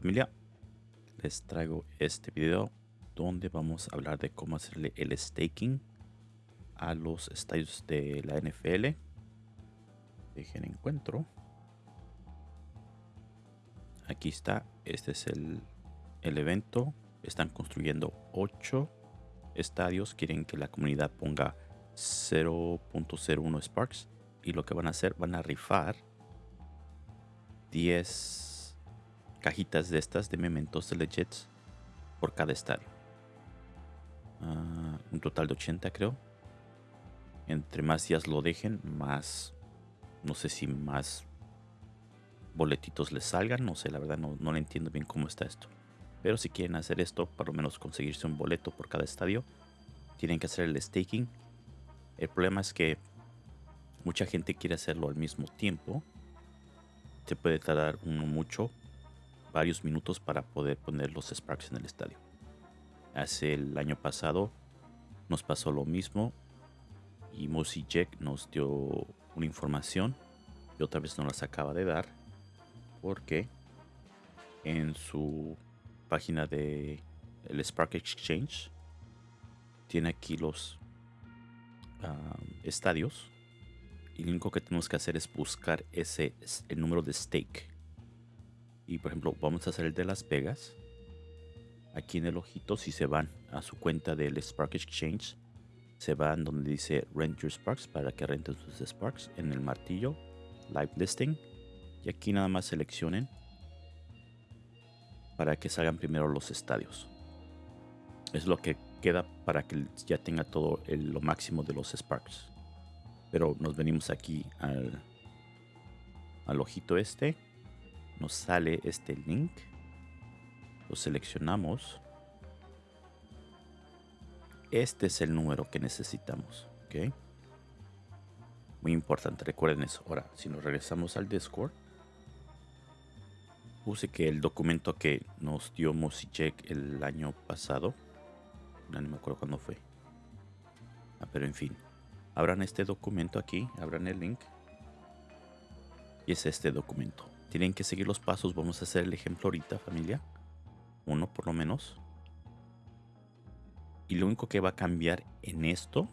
familia, les traigo este video donde vamos a hablar de cómo hacerle el staking a los estadios de la NFL. Dejen encuentro. Aquí está, este es el, el evento. Están construyendo 8 estadios. Quieren que la comunidad ponga 0.01 Sparks. Y lo que van a hacer, van a rifar 10 cajitas de estas de mementos de legits por cada estadio. Ah, un total de 80 creo. Entre más días lo dejen, más... No sé si más boletitos les salgan. No sé, la verdad no, no le entiendo bien cómo está esto. Pero si quieren hacer esto, por lo menos conseguirse un boleto por cada estadio, tienen que hacer el staking. El problema es que mucha gente quiere hacerlo al mismo tiempo. Se puede tardar uno mucho, varios minutos para poder poner los Sparks en el estadio. Hace el año pasado nos pasó lo mismo y Mosi Jack nos dio una información y otra vez no las acaba de dar porque en su página de el Spark Exchange tiene aquí los estadios y lo único que tenemos que hacer es buscar ese el número de stake y por ejemplo vamos a hacer el de Las Vegas aquí en el ojito si se van a su cuenta del Spark Exchange se van donde dice Rent Your Sparks para que renten sus Sparks en el martillo Live Listing y aquí nada más seleccionen para que salgan primero los estadios. Es lo que queda para que ya tenga todo lo máximo de los Sparks. Pero nos venimos aquí al, al ojito este. Nos sale este link. Lo seleccionamos. Este es el número que necesitamos. ¿ok? Muy importante, recuerden eso. Ahora, si nos regresamos al Discord, puse que el documento que nos dio Mosicek el año pasado, no, me acuerdo cuándo fue. Ah, pero en fin, abran este documento aquí, abran el link. Y es este documento. Tienen que seguir los pasos, vamos a hacer el ejemplo ahorita familia. Uno por lo menos. Y lo único que va a cambiar en esto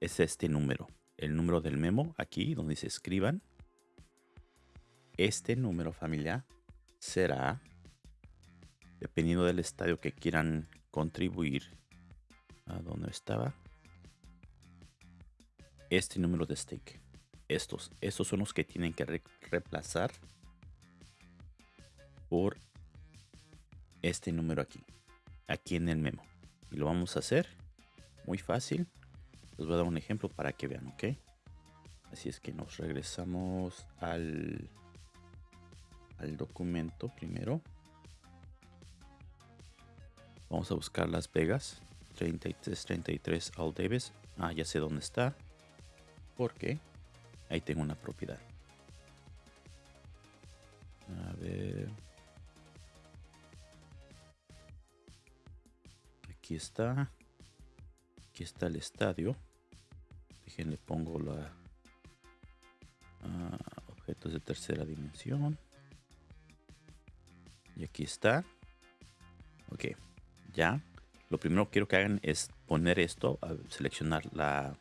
es este número. El número del memo aquí donde se escriban. Este número familia será, dependiendo del estadio que quieran contribuir, a donde estaba, este número de stake. Estos, estos son los que tienen que reemplazar por este número aquí, aquí en el memo. Y lo vamos a hacer muy fácil. Les voy a dar un ejemplo para que vean, ¿ok? Así es que nos regresamos al al documento primero. Vamos a buscar Las Vegas. 3333 All Davis. Ah, ya sé dónde está. Porque ahí tengo una propiedad. A ver. Aquí está. Aquí está el estadio. Déjenle pongo la ah, objetos de tercera dimensión. Y aquí está. Ok, ya. Lo primero que quiero que hagan es poner esto, a seleccionar la,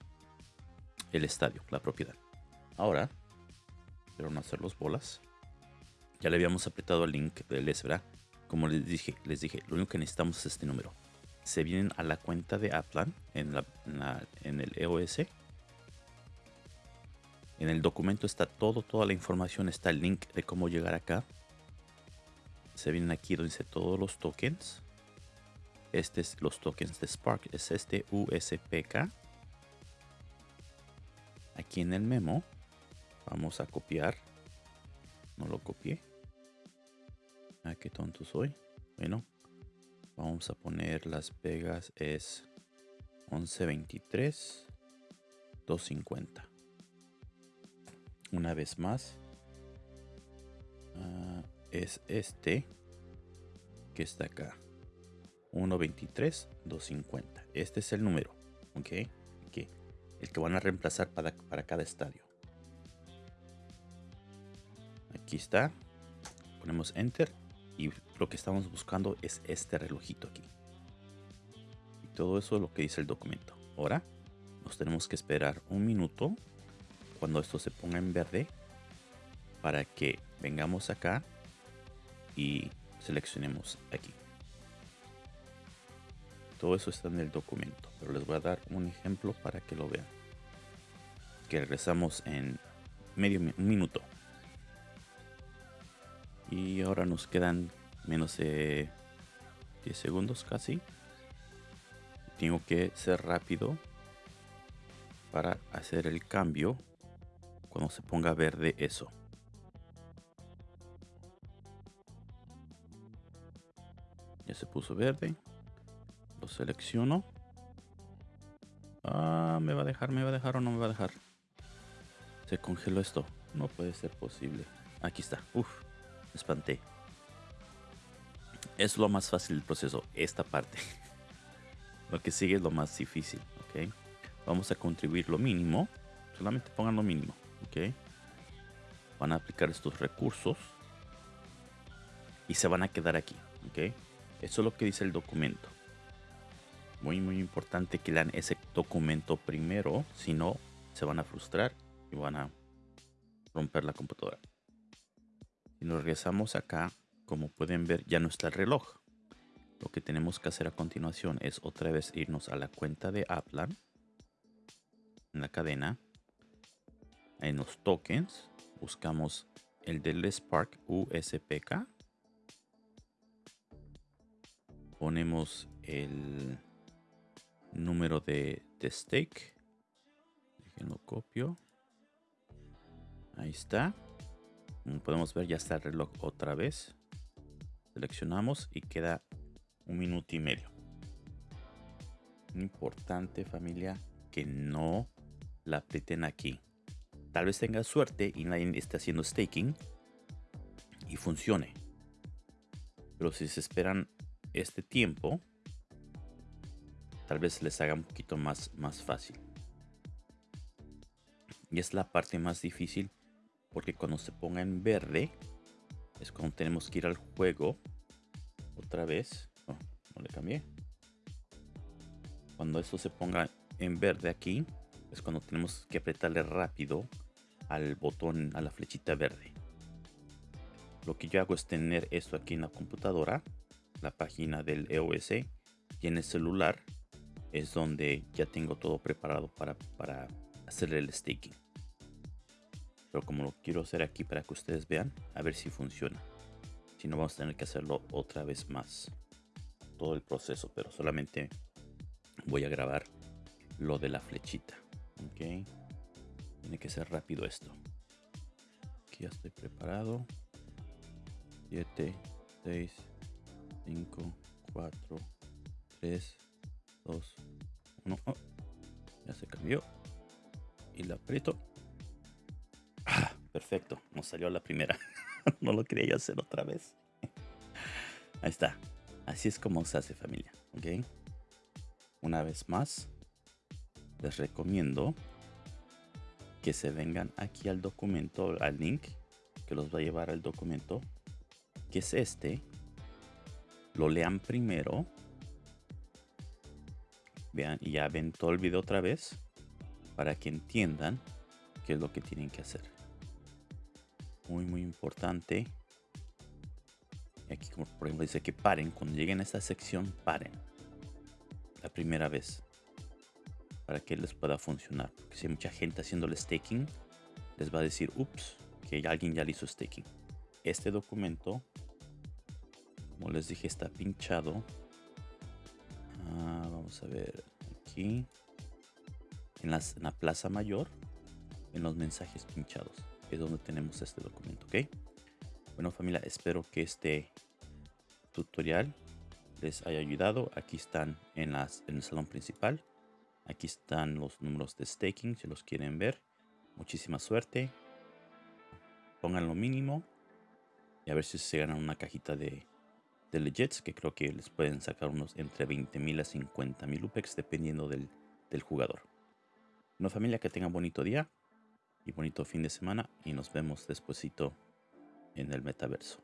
el estadio, la propiedad. Ahora, pero no hacer los bolas. Ya le habíamos apretado el link del S, ¿verdad? Como les dije, les dije, lo único que necesitamos es este número. Se vienen a la cuenta de la, en el EOS. En el documento está todo, toda la información, está el link de cómo llegar acá se vienen aquí donde dice todos los tokens. Este es los tokens de Spark. Es este USPK. Aquí en el memo vamos a copiar. No lo copié. Ah, qué tonto soy. Bueno, vamos a poner Las Vegas es 1123 250. Una vez más, ah, es este que está acá. 1.23, 250. Este es el número. ¿Ok? El que van a reemplazar para, para cada estadio. Aquí está. Ponemos Enter. Y lo que estamos buscando es este relojito aquí. Y todo eso es lo que dice el documento. Ahora nos tenemos que esperar un minuto cuando esto se ponga en verde para que vengamos acá y seleccionemos aquí. Todo eso está en el documento, pero les voy a dar un ejemplo para que lo vean. Que regresamos en medio un minuto. Y ahora nos quedan menos de 10 segundos casi. Tengo que ser rápido para hacer el cambio cuando se ponga verde eso. Ya se puso verde. Lo selecciono. Ah, me va a dejar, me va a dejar o no me va a dejar. Se congeló esto. No puede ser posible. Aquí está. Uf, espanté. Es lo más fácil del proceso, esta parte. lo que sigue es lo más difícil, ¿ok? Vamos a contribuir lo mínimo. Solamente pongan lo mínimo, ¿ok? Van a aplicar estos recursos. Y se van a quedar aquí, ¿ok? Eso es lo que dice el documento. Muy, muy importante que lean ese documento primero. Si no, se van a frustrar y van a romper la computadora. Si nos regresamos acá, como pueden ver, ya no está el reloj. Lo que tenemos que hacer a continuación es otra vez irnos a la cuenta de Aplan. En la cadena. En los tokens. Buscamos el del Spark USPK ponemos el número de, de stake. Déjenlo copio. Ahí está. Podemos ver, ya está el reloj otra vez. Seleccionamos y queda un minuto y medio. Importante familia que no la aprieten aquí. Tal vez tenga suerte y nadie esté haciendo staking y funcione. Pero si se esperan este tiempo, tal vez les haga un poquito más, más fácil. Y es la parte más difícil porque cuando se ponga en verde es cuando tenemos que ir al juego otra vez. No, no le cambié. Cuando esto se ponga en verde aquí es cuando tenemos que apretarle rápido al botón, a la flechita verde. Lo que yo hago es tener esto aquí en la computadora la página del EOS y en el celular es donde ya tengo todo preparado para, para hacer el staking. Pero como lo quiero hacer aquí para que ustedes vean, a ver si funciona. Si no, vamos a tener que hacerlo otra vez más. Todo el proceso, pero solamente voy a grabar lo de la flechita. Ok. Tiene que ser rápido esto. Aquí ya estoy preparado. 7, 6, 5, 4, 3, 2, 1. ya se cambió. Y la aprieto. Perfecto. Nos salió la primera. no lo quería hacer otra vez. Ahí está. Así es como se hace familia. ¿Ok? Una vez más, les recomiendo que se vengan aquí al documento, al link que los va a llevar al documento, que es este lo lean primero. Vean, y ya ven todo el video otra vez para que entiendan qué es lo que tienen que hacer. Muy, muy importante. Aquí, como por ejemplo, dice que paren. Cuando lleguen a esta sección, paren. La primera vez. Para que les pueda funcionar. Porque si hay mucha gente haciendo el staking, les va a decir, ups, que alguien ya le hizo staking. Este documento como les dije, está pinchado. Ah, vamos a ver aquí. En, las, en la plaza mayor, en los mensajes pinchados. Es donde tenemos este documento, ¿ok? Bueno familia, espero que este tutorial les haya ayudado. Aquí están en, las, en el salón principal. Aquí están los números de staking si los quieren ver. Muchísima suerte. Pongan lo mínimo. Y a ver si se ganan una cajita de de Legits, que creo que les pueden sacar unos entre 20.000 a 50.000 UPEX dependiendo del, del jugador. Una familia que tenga bonito día y bonito fin de semana y nos vemos despuesito en el metaverso.